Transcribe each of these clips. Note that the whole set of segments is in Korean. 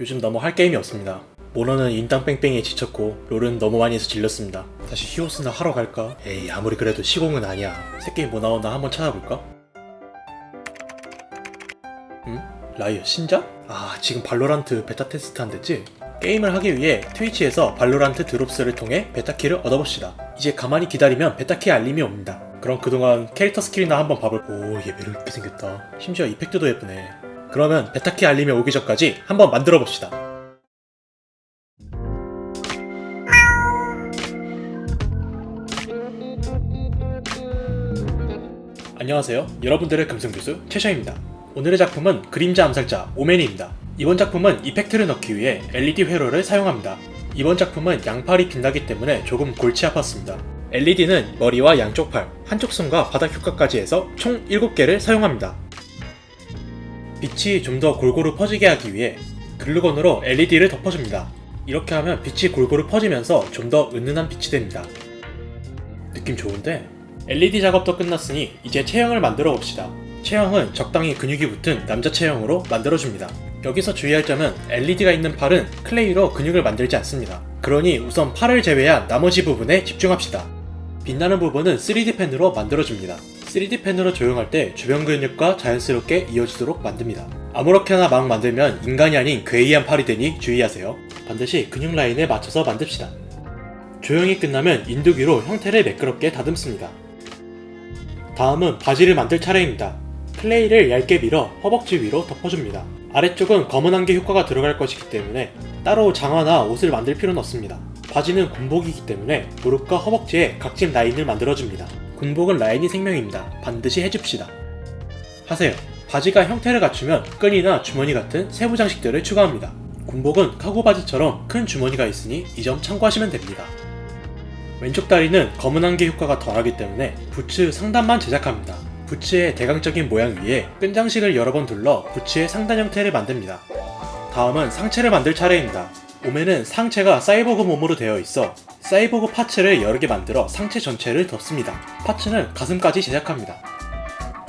요즘 너무 할 게임이 없습니다. 몬헌은 인땅 뺑뺑이에 지쳤고 롤은 너무 많이 해서 질렸습니다. 다시 히오스나 하러 갈까? 에이 아무리 그래도 시공은 아니야. 새 게임 뭐 나오나 한번 찾아볼까? 응? 라이엇 신작? 아 지금 발로란트 베타 테스트 한댔지? 게임을 하기 위해 트위치에서 발로란트 드롭스를 통해 베타키를 얻어봅시다. 이제 가만히 기다리면 베타키 알림이 옵니다. 그럼 그동안 캐릭터 스킬이나 한번 봐볼 오 얘 매력 있게 생겼다. 심지어 effect도 예쁘네. 그러면 베타키 알림이 오기 전까지 한번 만들어 봅시다. 안녕하세요. 여러분들의 금승교수 최셔입니다. 오늘의 작품은 그림자 암살자 오맨입니다. 이번 작품은 이펙트를 넣기 위해 LED 회로를 사용합니다. 이번 작품은 양팔이 빛나기 때문에 조금 골치 아팠습니다. LED는 머리와 양쪽 팔, 한쪽 손과 바닥 효과까지 해서 총 7개를 사용합니다. 빛이 좀 더 골고루 퍼지게 하기 위해 글루건으로 LED를 덮어줍니다. 이렇게 하면 빛이 골고루 퍼지면서 좀 더 은은한 빛이 됩니다. 느낌 좋은데? LED 작업도 끝났으니 이제 체형을 만들어 봅시다. 체형은 적당히 근육이 붙은 남자 체형으로 만들어줍니다. 여기서 주의할 점은 LED가 있는 팔은 클레이로 근육을 만들지 않습니다. 그러니 우선 팔을 제외한 나머지 부분에 집중합시다. 빛나는 부분은 3D 펜으로 만들어줍니다. 3D 펜으로 조형할 때 주변 근육과 자연스럽게 이어지도록 만듭니다. 아무렇게나 막 만들면 인간이 아닌 괴이한 팔이 되니 주의하세요. 반드시 근육 라인에 맞춰서 만듭시다. 조형이 끝나면 인두기로 형태를 매끄럽게 다듬습니다. 다음은 바지를 만들 차례입니다. 클레이를 얇게 밀어 허벅지 위로 덮어줍니다. 아래쪽은 검은 한개 효과가 들어갈 것이기 때문에 따로 장화나 옷을 만들 필요는 없습니다. 바지는 군복이기 때문에 무릎과 허벅지에 각진 라인을 만들어줍니다. 군복은 라인이 생명입니다. 반드시 해줍시다. 하세요. 바지가 형태를 갖추면 끈이나 주머니 같은 세부 장식들을 추가합니다. 군복은 카고 바지처럼 큰 주머니가 있으니 이 점 참고하시면 됩니다. 왼쪽 다리는 검은 한개 효과가 덜하기 때문에 부츠 상단만 제작합니다. 부츠의 대강적인 모양 위에 끈 장식을 여러 번 둘러 부츠의 상단 형태를 만듭니다. 다음은 상체를 만들 차례입니다. 오면은 상체가 사이보그 몸으로 되어 있어 사이보그 파츠를 여러 개 만들어 상체 전체를 덮습니다. 파츠는 가슴까지 제작합니다.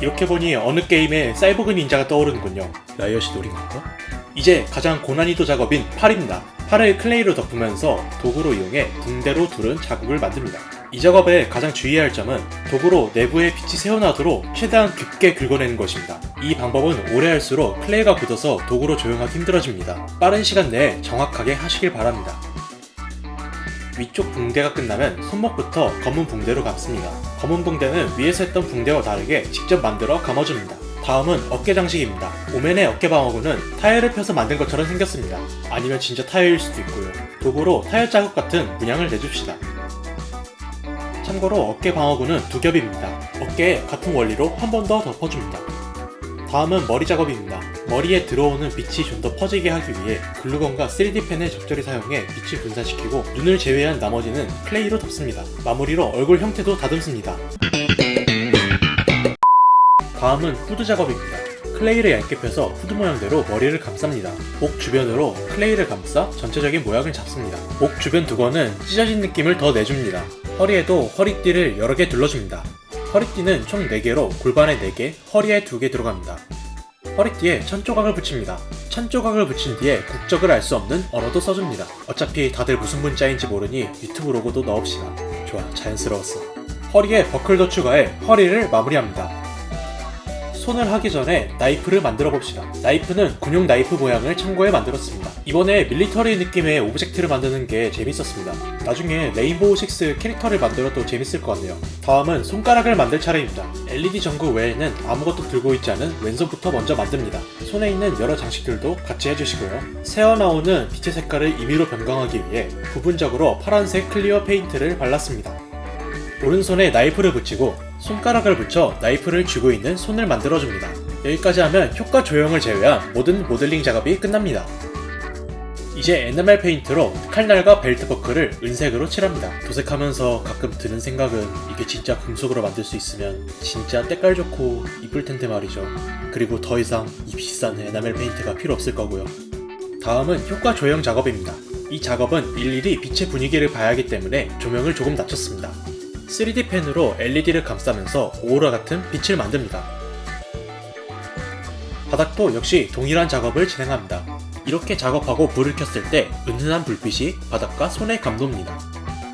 이렇게 보니 어느 게임에 사이보그 닌자가 떠오르는군요. 라이엇이 노린 건가? 이제 가장 고난이도 작업인 팔입니다. 팔을 클레이로 덮으면서 도구로 이용해 붕대로 두른 자국을 만듭니다. 이 작업에 가장 주의해야 할 점은 도구로 내부에 빛이 새어나도록 최대한 깊게 긁어내는 것입니다. 이 방법은 오래 할수록 클레이가 굳어서 도구로 조형하기 힘들어집니다. 빠른 시간 내에 정확하게 하시길 바랍니다. 위쪽 붕대가 끝나면 손목부터 검은 붕대로 감습니다. 검은 붕대는 위에서 했던 붕대와 다르게 직접 만들어 감아줍니다. 다음은 어깨 장식입니다. 오멘의 어깨 방어구는 타일을 펴서 만든 것처럼 생겼습니다. 아니면 진짜 타일일 수도 있고요. 도구로 타일 자국 같은 문양을 내줍시다. 참고로 어깨 방어구는 두 겹입니다. 어깨에 같은 원리로 한 번 더 덮어줍니다. 다음은 머리 작업입니다. 머리에 들어오는 빛이 좀 더 퍼지게 하기 위해 글루건과 3D펜을 적절히 사용해 빛을 분산시키고 눈을 제외한 나머지는 클레이로 덮습니다. 마무리로 얼굴 형태도 다듬습니다. 다음은 후드 작업입니다. 클레이를 얇게 펴서 후드 모양대로 머리를 감쌉니다. 목 주변으로 클레이를 감싸 전체적인 모양을 잡습니다. 목 주변 두건은 찢어진 느낌을 더 내줍니다. 허리에도 허리띠를 여러 개 둘러줍니다. 허리띠는 총 4개로 골반에 4개, 허리에 2개 들어갑니다. 허리띠에 천조각을 붙입니다. 천조각을 붙인 뒤에 국적을 알 수 없는 언어도 써줍니다. 어차피 다들 무슨 문자인지 모르니 유튜브 로고도 넣읍시다. 좋아, 자연스러웠어. 허리에 버클도 추가해 허리를 마무리합니다. 손을 하기 전에 나이프를 만들어 봅시다. 나이프는 군용 나이프 모양을 참고해 만들었습니다. 이번에 밀리터리 느낌의 object를 만드는 게 재밌었습니다. 나중에 레인보우 6 캐릭터를 만들어도 재밌을 것 같네요. 다음은 손가락을 만들 차례입니다. LED 전구 외에는 아무것도 들고 있지 않은 왼손부터 먼저 만듭니다. 손에 있는 여러 장식들도 같이 해주시고요. 새어나오는 빛의 색깔을 임의로 변경하기 위해 부분적으로 파란색 clear 페인트를 발랐습니다. 오른손에 나이프를 붙이고 손가락을 붙여 나이프를 쥐고 있는 손을 만들어줍니다. 여기까지 하면 효과 조형을 제외한 모든 모델링 작업이 끝납니다. 이제 에나멜 페인트로 칼날과 벨트 버클을 은색으로 칠합니다. 도색하면서 가끔 드는 생각은 이게 진짜 금속으로 만들 수 있으면 진짜 때깔 좋고 이쁠 텐데 말이죠. 그리고 더 이상 이 비싼 에나멜 페인트가 필요 없을 거고요. 다음은 효과 조형 작업입니다. 이 작업은 일일이 빛의 분위기를 봐야 하기 때문에 조명을 조금 낮췄습니다. 3D 펜으로 LED를 감싸면서 오로라 같은 빛을 만듭니다. 바닥도 역시 동일한 작업을 진행합니다. 이렇게 작업하고 불을 켰을 때 은은한 불빛이 바닥과 손에 감돕니다.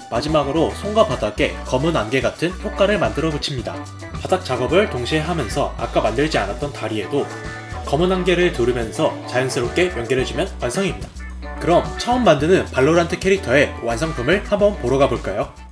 마지막으로 손과 바닥에 검은 안개 같은 효과를 만들어 붙입니다. 바닥 작업을 동시에 하면서 아까 만들지 않았던 다리에도 검은 안개를 두르면서 자연스럽게 연결해주면 완성입니다. 그럼 처음 만드는 발로란트 캐릭터의 완성품을 한번 보러 가볼까요?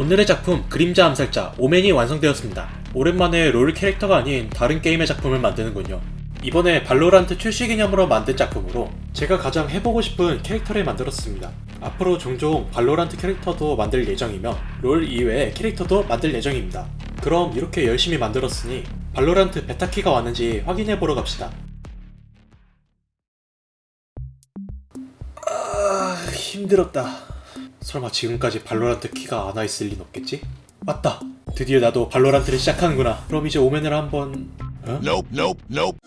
오늘의 작품 그림자 암살자 오맨이 완성되었습니다. 오랜만에 롤 캐릭터가 아닌 다른 게임의 작품을 만드는군요. 이번에 발로란트 출시 기념으로 만든 작품으로 제가 가장 해보고 싶은 캐릭터를 만들었습니다. 앞으로 종종 발로란트 캐릭터도 만들 예정이며 롤 이외의 캐릭터도 만들 예정입니다. 그럼 이렇게 열심히 만들었으니 발로란트 베타키가 왔는지 확인해보러 갑시다. 아, 힘들었다. 설마 지금까지 발로란트 키가 안 와 있을 린 없겠지? 맞다. 드디어 나도 발로란트를 시작하는구나. 그럼 이제 오맨을 한번 어? Nope, nope, nope.